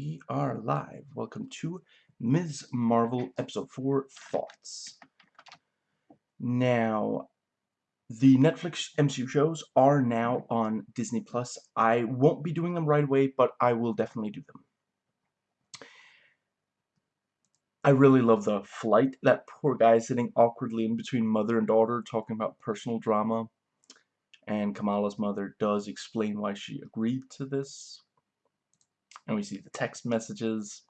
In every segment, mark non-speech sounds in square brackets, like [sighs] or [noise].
We are live. Welcome to Ms. Marvel Episode 4 Thoughts. Now, the Netflix MCU shows are now on Disney Plus. I won't be doing them right away, but I will definitely do them. I really love the flight. That poor guy sitting awkwardly in between mother and daughter talking about personal drama. And Kamala's mother does explain why she agreed to this and we see the text messages.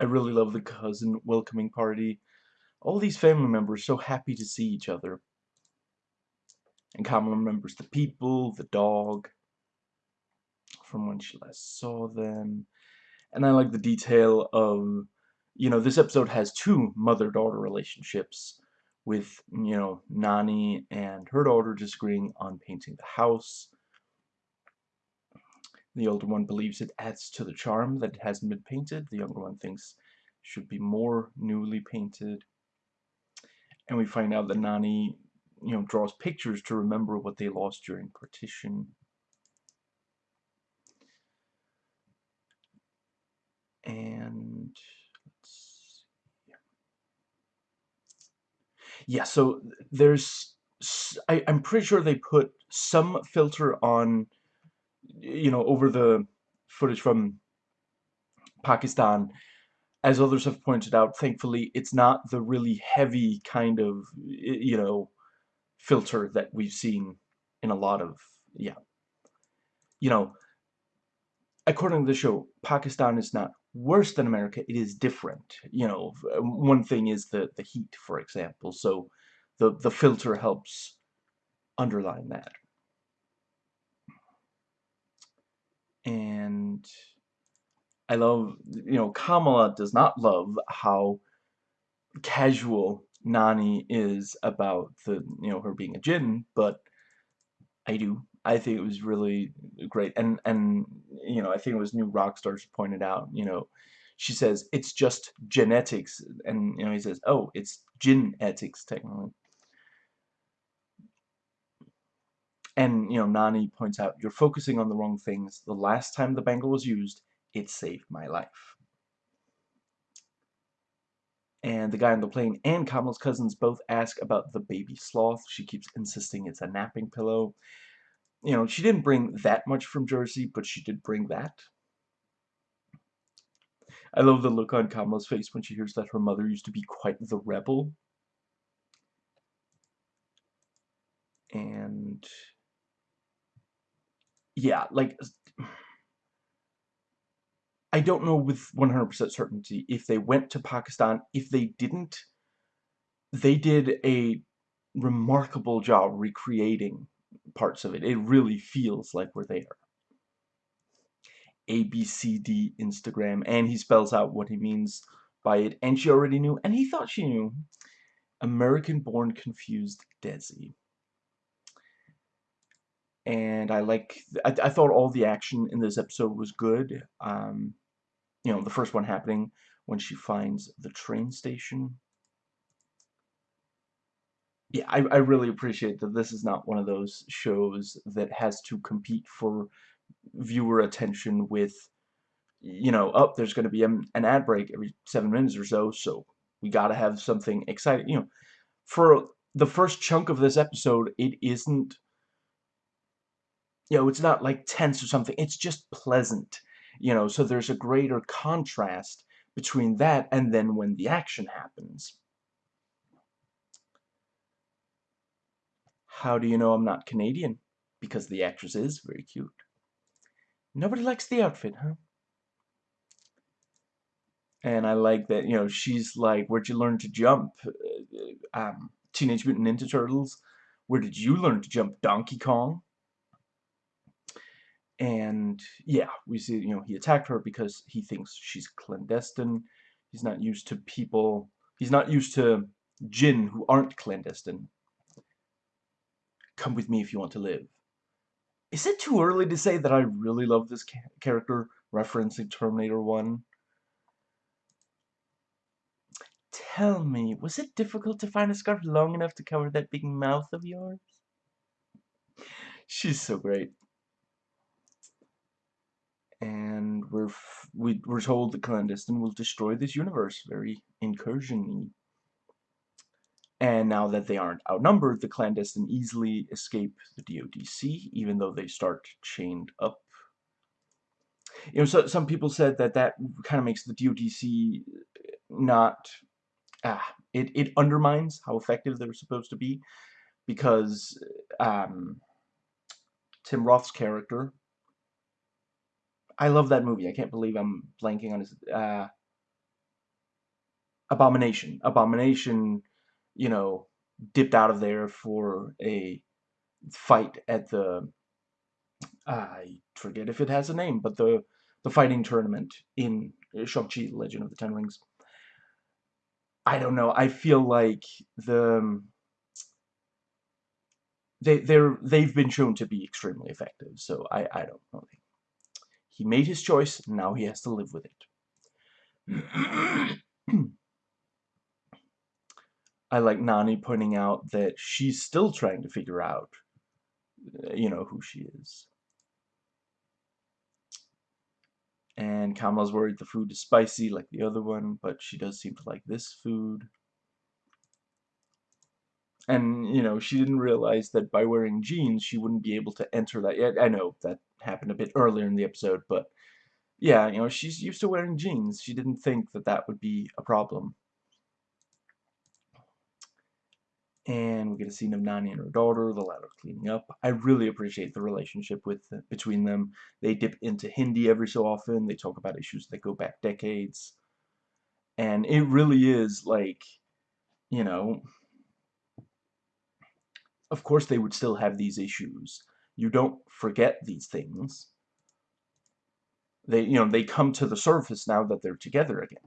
I really love the cousin welcoming party. All these family members so happy to see each other. And Kamala remembers the people, the dog, from when she last saw them. And I like the detail of, you know, this episode has two mother-daughter relationships with, you know, Nani and her daughter disagreeing on painting the house. The older one believes it adds to the charm that it hasn't been painted. The younger one thinks should be more newly painted. And we find out that Nani, you know, draws pictures to remember what they lost during partition. And yeah, so there's I, I'm pretty sure they put some filter on you know, over the footage from Pakistan, as others have pointed out, thankfully, it's not the really heavy kind of, you know, filter that we've seen in a lot of, yeah. You know, according to the show, Pakistan is not worse than America, it is different. You know, um, one thing is the, the heat, for example, so the, the filter helps underline that. And I love, you know, Kamala does not love how casual Nani is about the, you know, her being a jinn, but I do. I think it was really great, and and you know, I think it was New Rockstars pointed out, you know, she says it's just genetics, and you know, he says, oh, it's genetics technically. And, you know, Nani points out, you're focusing on the wrong things. The last time the bangle was used, it saved my life. And the guy on the plane and Kamala's cousins both ask about the baby sloth. She keeps insisting it's a napping pillow. You know, she didn't bring that much from Jersey, but she did bring that. I love the look on Kamala's face when she hears that her mother used to be quite the rebel. And yeah, like I don't know with 100% certainty if they went to Pakistan. If they didn't, they did a remarkable job recreating parts of it. It really feels like we're there. ABCD Instagram, and he spells out what he means by it, and she already knew, and he thought she knew. American-born confused Desi and I like I, I, thought all the action in this episode was good um, you know the first one happening when she finds the train station. Yeah I, I really appreciate that this is not one of those shows that has to compete for viewer attention with you know up oh, there's going to be an ad break every seven minutes or so so we got to have something exciting you know. For the first chunk of this episode it isn't you know, it's not like tense or something. It's just pleasant, you know, so there's a greater contrast between that and then when the action happens. How do you know I'm not Canadian? Because the actress is very cute. Nobody likes the outfit, huh? And I like that, you know, she's like, where'd you learn to jump? Uh, um, Teenage Mutant Ninja Turtles. Where did you learn to jump? Donkey Kong? And yeah we see you know he attacked her because he thinks she's clandestine. He's not used to people he's not used to jinn who aren't clandestine. Come with me if you want to live. Is it too early to say that I really love this character referencing Terminator 1 tell me was it difficult to find a scarf long enough to cover that big mouth of yours? She's so great and we're we, we're told the clandestine will destroy this universe very incursion-y. And now that they aren't outnumbered, the clandestine easily escape the DODC, even though they start chained up. You know, so, some people said that that kind of makes the DODC not... Ah, it, it undermines how effective they're supposed to be, because um, Tim Roth's character, I love that movie. I can't believe I'm blanking on his... Uh, Abomination. Abomination, you know, dipped out of there for a fight at the... I forget if it has a name, but the the fighting tournament in Shang-Chi, Legend of the Ten Rings. I don't know. I feel like the they they're they've been shown to be extremely effective. So I I don't know. He made his choice, and now he has to live with it. [clears throat] I like Nani pointing out that she's still trying to figure out, uh, you know, who she is. And Kamala's worried the food is spicy like the other one, but she does seem to like this food. And, you know, she didn't realize that by wearing jeans, she wouldn't be able to enter that. yet. I know that happened a bit earlier in the episode, but yeah, you know, she's used to wearing jeans. She didn't think that that would be a problem. And we get a scene of Nani and her daughter, the latter cleaning up. I really appreciate the relationship with between them. They dip into Hindi every so often. They talk about issues that go back decades. And it really is like, you know, of course they would still have these issues. You don't forget these things. They, you know, they come to the surface now that they're together again.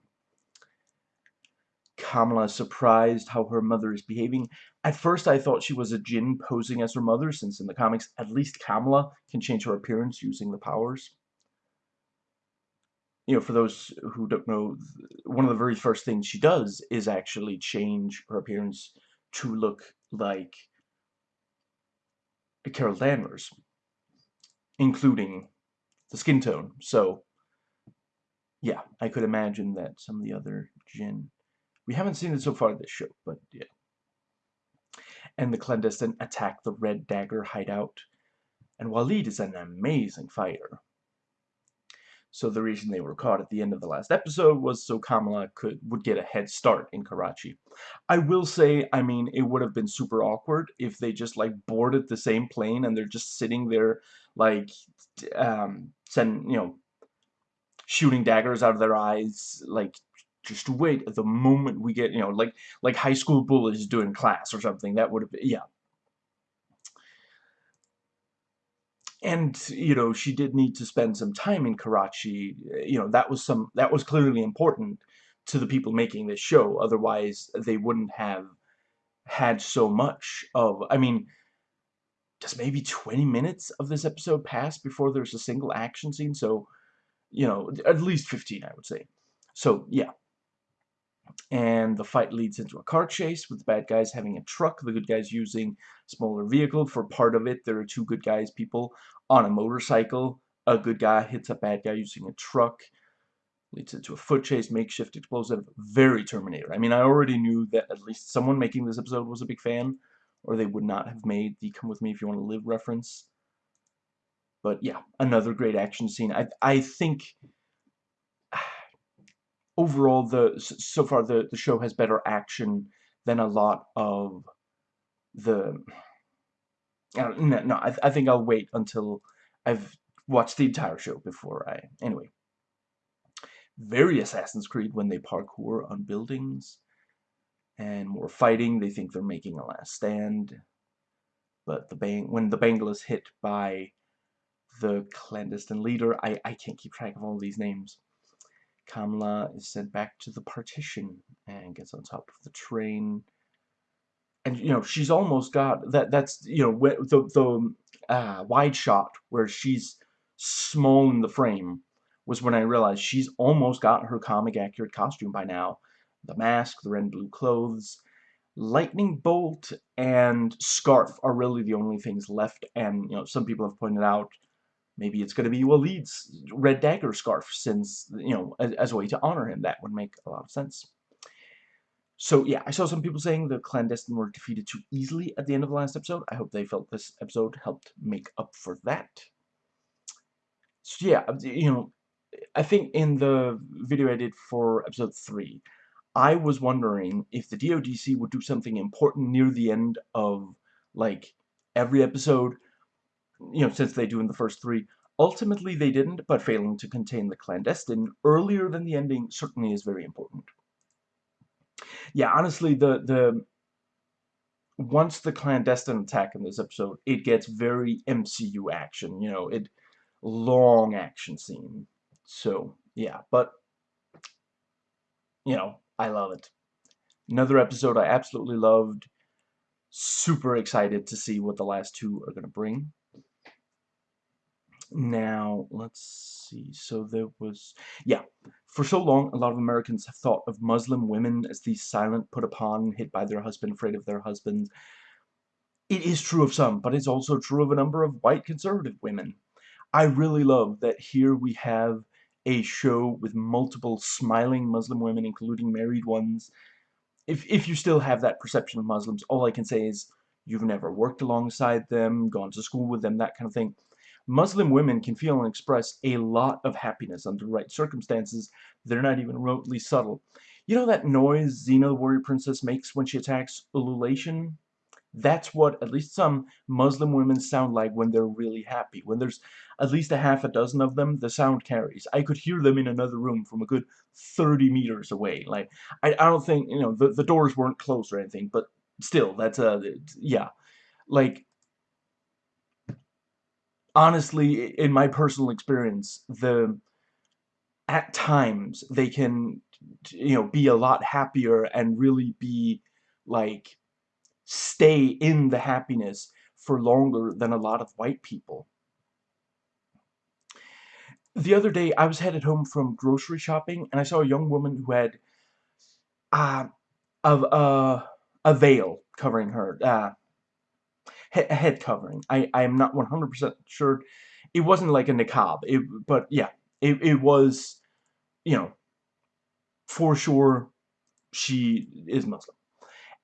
Kamala is surprised how her mother is behaving. At first, I thought she was a Jinn posing as her mother, since in the comics, at least Kamala can change her appearance using the powers. You know, for those who don't know, one of the very first things she does is actually change her appearance to look like Carol Danvers, including the skin tone. So, yeah, I could imagine that some of the other Jinn... We haven't seen it so far this show, but yeah. And the clandestine attack the Red Dagger hideout. And Waleed is an amazing fighter. So the reason they were caught at the end of the last episode was so Kamala could would get a head start in Karachi. I will say, I mean, it would have been super awkward if they just like boarded the same plane and they're just sitting there like um send you know shooting daggers out of their eyes like just wait at the moment we get you know like like high school bullies doing class or something that would have been yeah and you know she did need to spend some time in Karachi you know that was some that was clearly important to the people making this show otherwise they wouldn't have had so much of I mean does maybe 20 minutes of this episode pass before there's a single action scene? So you know at least 15 I would say. So yeah and the fight leads into a car chase with the bad guys having a truck, the good guys using smaller vehicle. For part of it, there are two good guys, people, on a motorcycle. A good guy hits a bad guy using a truck. Leads into a foot chase, makeshift explosive. Very Terminator. I mean, I already knew that at least someone making this episode was a big fan, or they would not have made the Come With Me If You Want to Live reference. But yeah, another great action scene. I, I think overall, the so far the, the show has better action than a lot of the... Uh, no, no I, I think I'll wait until I've watched the entire show before I... Anyway. Very Assassin's Creed when they parkour on buildings. And more fighting. They think they're making a last stand. But the bang when the bangle is hit by the clandestine leader, I, I can't keep track of all these names. Kamala is sent back to the partition and gets on top of the train. And, you know, she's almost got, that. that's, you know, the, the uh, wide shot where she's small in the frame was when I realized she's almost got her comic accurate costume by now. The mask, the red and blue clothes, lightning bolt and scarf are really the only things left and you know some people have pointed out Maybe it's going to be Waleed's red dagger scarf, since, you know, as, as, a way to honor him. That would make a lot of sense. So, yeah, I saw some people saying the clandestine were defeated too easily at the end of the last episode. I hope they felt this episode helped make up for that. So, yeah, you know, I think in the video I did for episode 3, I was wondering if the DODC would do something important near the end of, like, every episode you know, since they do in the first three. Ultimately, they didn't, but failing to contain the clandestine earlier than the ending certainly is very important. Yeah, honestly, the the once the clandestine attack in this episode, it gets very MCU action. You know, it long action scene. So yeah, but you know, I love it. Another episode I absolutely loved. Super excited to see what the last two are going to bring. Now, let's see. So there was, yeah, for so long, a lot of Americans have thought of Muslim women as these silent, put upon, hit by their husband, afraid of their husbands. It is true of some, but it's also true of a number of white conservative women. I really love that here we have a show with multiple smiling Muslim women, including married ones. If, if you still have that perception of Muslims, all I can say is you've never worked alongside them, gone to school with them, that kind of thing. Muslim women can feel and express a lot of happiness under the right circumstances. They're not even remotely subtle. You know that noise Xena the warrior princess makes when she attacks ululation? That's what at least some Muslim women sound like when they're really happy. When there's at least a half a dozen of them, the sound carries. I could hear them in another room from a good 30 meters away. Like, I, I don't think, you know, the, the doors weren't closed or anything, but still, that's a, yeah. Like, honestly, in my personal experience, the at times they can, you know, be a lot happier and really be like stay in the happiness for longer than a lot of white people. The other day, I was headed home from grocery shopping, and I saw a young woman who had uh, a, a, a veil covering her. Uh, he head covering. I, I am not 100% sure. It wasn't like a niqab, it, but yeah, it, it was, you know, for sure she is Muslim.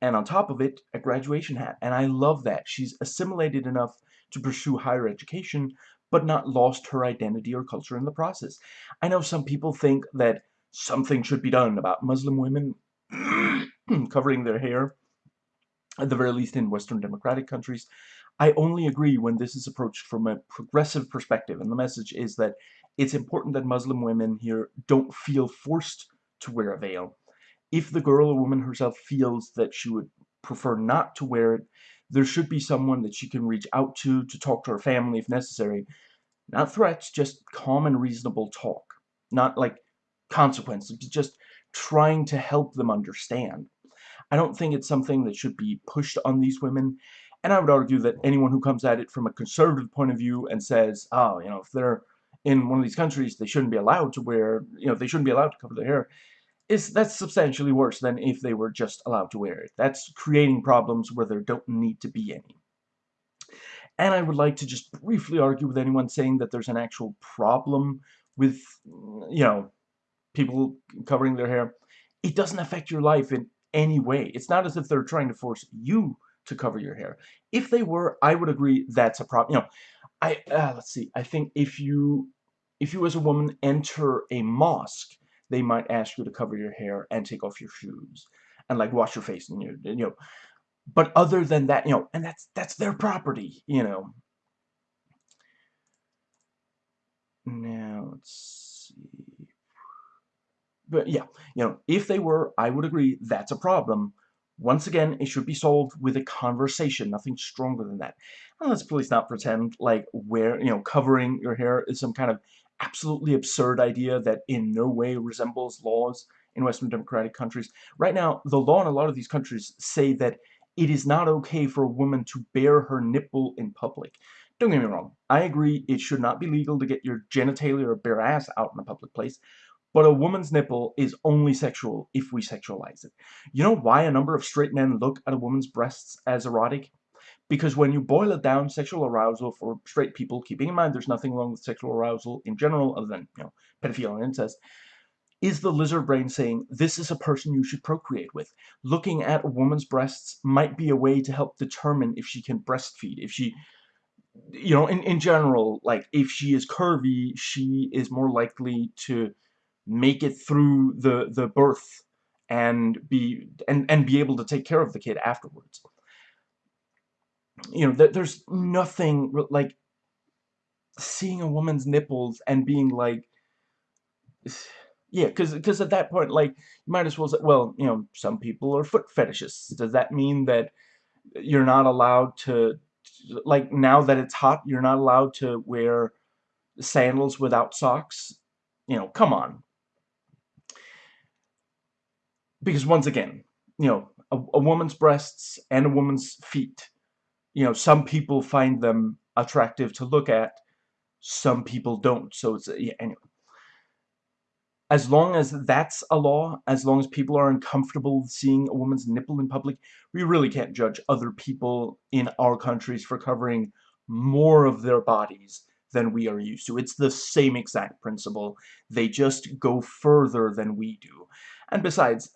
And on top of it, a graduation hat. And I love that. She's assimilated enough to pursue higher education, but not lost her identity or culture in the process. I know some people think that something should be done about Muslim women [clears throat] covering their hair at the very least in Western democratic countries. I only agree when this is approached from a progressive perspective, and the message is that it's important that Muslim women here don't feel forced to wear a veil. If the girl or woman herself feels that she would prefer not to wear it, there should be someone that she can reach out to, to talk to her family if necessary. Not threats, just calm and reasonable talk. Not like consequences, just trying to help them understand. I don't think it's something that should be pushed on these women. And I would argue that anyone who comes at it from a conservative point of view and says, oh, you know, if they're in one of these countries, they shouldn't be allowed to wear, you know, they shouldn't be allowed to cover their hair, is that's substantially worse than if they were just allowed to wear it. That's creating problems where there don't need to be any. And I would like to just briefly argue with anyone saying that there's an actual problem with, you know, people covering their hair. It doesn't affect your life in any way. It's not as if they're trying to force you to cover your hair. If they were, I would agree that's a problem. You know, I uh, let's see. I think if you if you as a woman enter a mosque, they might ask you to cover your hair and take off your shoes and like wash your face and you you know. But other than that, you know, and that's that's their property, you know. Now let's see but yeah, you know, if they were, I would agree that's a problem. Once again, it should be solved with a conversation, nothing stronger than that. And let's please not pretend like where, you know, covering your hair is some kind of absolutely absurd idea that in no way resembles laws in Western democratic countries. Right now, the law in a lot of these countries say that it is not okay for a woman to bare her nipple in public. Don't get me wrong, I agree it should not be legal to get your genitalia or bare ass out in a public place, but a woman's nipple is only sexual if we sexualize it. You know why a number of straight men look at a woman's breasts as erotic? because when you boil it down, sexual arousal for straight people, keeping in mind there's nothing wrong with sexual arousal in general other than, you know, pedophilia and incest, is the lizard brain saying, this is a person you should procreate with. Looking at a woman's breasts might be a way to help determine if she can breastfeed, if she, you know, in, in general, like, if she is curvy, she is more likely to make it through the, the birth and be, and, and be able to take care of the kid afterwards you know, there's nothing, like, seeing a woman's nipples and being like, [sighs] yeah, because because at that point, like, you might as well say, well, you know, some people are foot fetishists. Does that mean that you're not allowed to, like, now that it's hot, you're not allowed to wear sandals without socks? You know, come on. Because once again, you know, a, a woman's breasts and a woman's feet you know, some people find them attractive to look at, some people don't. So it's, yeah, anyway. As long as that's a law, as long as people are uncomfortable seeing a woman's nipple in public, we really can't judge other people in our countries for covering more of their bodies than we are used to. It's the same exact principle. They just go further than we do. And besides,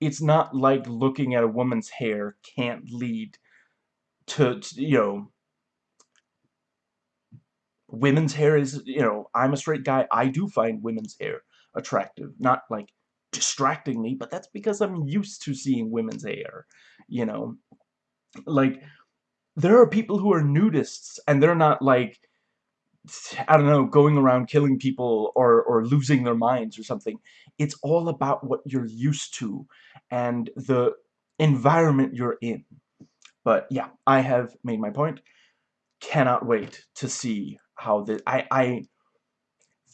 it's not like looking at a woman's hair can't lead to, to you know women's hair is you know I'm a straight guy I do find women's hair attractive not like distracting me but that's because I'm used to seeing women's hair you know? Like there are people who are nudists and they're not like I don't know going around killing people or or losing their minds or something it's all about what you're used to and the environment you're in but yeah, I have made my point. Cannot wait to see how this... I, I...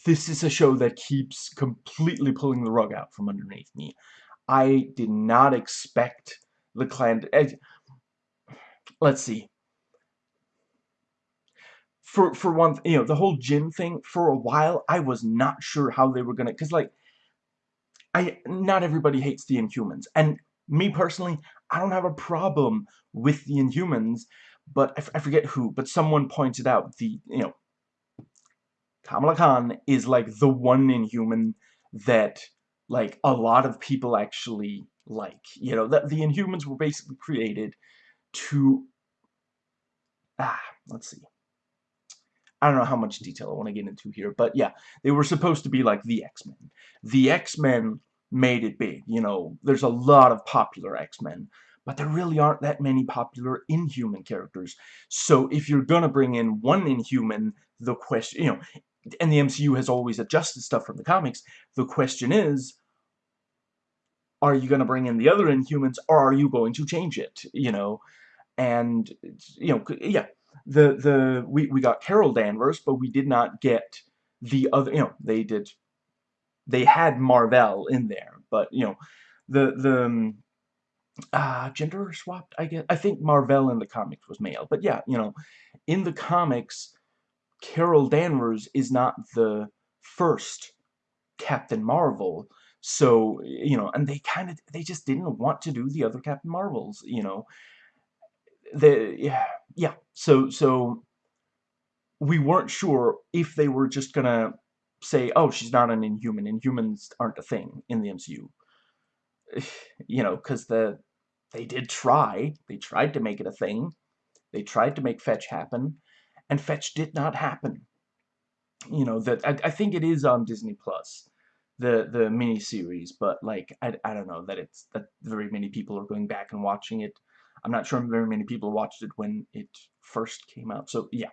This is a show that keeps completely pulling the rug out from underneath me. I did not expect the clan... I, eh, let's see. For, for one, you know, the whole Jinn thing, for a while, I was not sure how they were gonna... Because, like, I not everybody hates the Inhumans. And me personally, I don't have a problem with the Inhumans, but I, forget who, but someone pointed out the, you know, Kamala Khan is like the one Inhuman that, like, a lot of people actually like. You know, that the Inhumans were basically created to, ah, let's see. I don't know how much detail I want to get into here, but yeah, they were supposed to be like the X-Men. The X-Men made it big. You know, there's a lot of popular X-Men, but there really aren't that many popular Inhuman characters. So if you're gonna bring in one Inhuman, the question, you know, and the MCU has always adjusted stuff from the comics, the question is, are you gonna bring in the other Inhumans, or are you going to change it, you know? And, you know, yeah, the, the, we, we got Carol Danvers, but we did not get the other, you know, they did they had Mar-Vell in there, but you know, the the uh, gender swapped. I guess I think Mar-Vell in the comics was male, but yeah, you know, in the comics, Carol Danvers is not the first Captain Marvel. So, you know, and they kind of, they just didn't want to do the other Captain Marvels, you know. The, yeah, yeah, so, so, we weren't sure if they were just gonna say, oh, she's not an Inhuman. Inhumans aren't a thing in the MCU. [sighs] You know, because the they did try. They tried to make it a thing. They tried to make Fetch happen, and Fetch did not happen. You know that I, I think it is on Disney Plus, the the mini series, but like I, I don't know that it's that very many people are going back and watching it. I'm not sure very many people watched it when it first came out. So yeah,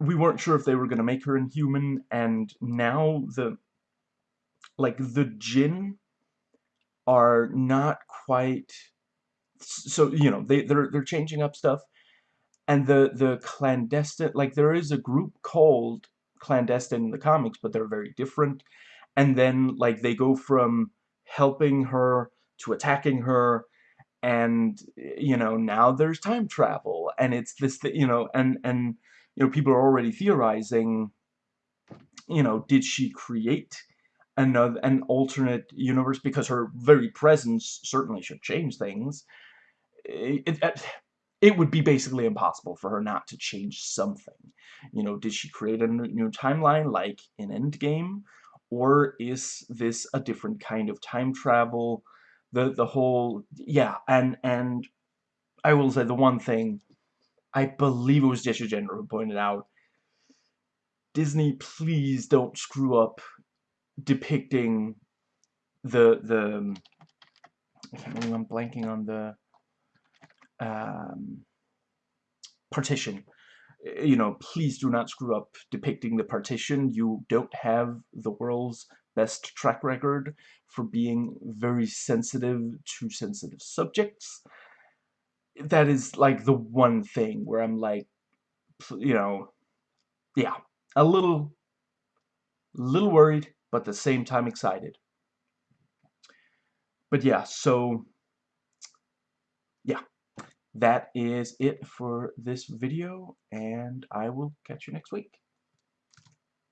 we weren't sure if they were going to make her inhuman, and now the, like, the Jinn are not quite, so, you know, they, they're, they're changing up stuff, and the, the clandestine, like, there is a group called clandestine in the comics, but they're very different, and then, like, they go from helping her to attacking her, and, you know, now there's time travel, and it's this, you know, and, and, you know, people are already theorizing, you know, did she create another an alternate universe because her very presence certainly should change things it, it, uh, it would be basically impossible for her not to change something. You know, did she create a new timeline like in Endgame? Or is this a different kind of time travel? The the whole yeah, and and I will say the one thing I believe it was Jessie Gender who pointed out Disney, please don't screw up depicting the the I can't remember I'm blanking on the um, partition. You know, please do not screw up depicting the partition. You don't have the world's best track record for being very sensitive to sensitive subjects. That is like the one thing where I'm like, you know, yeah, a little, little worried, but at the same time excited. But yeah, so, yeah that is it for this video, and I will catch you next week.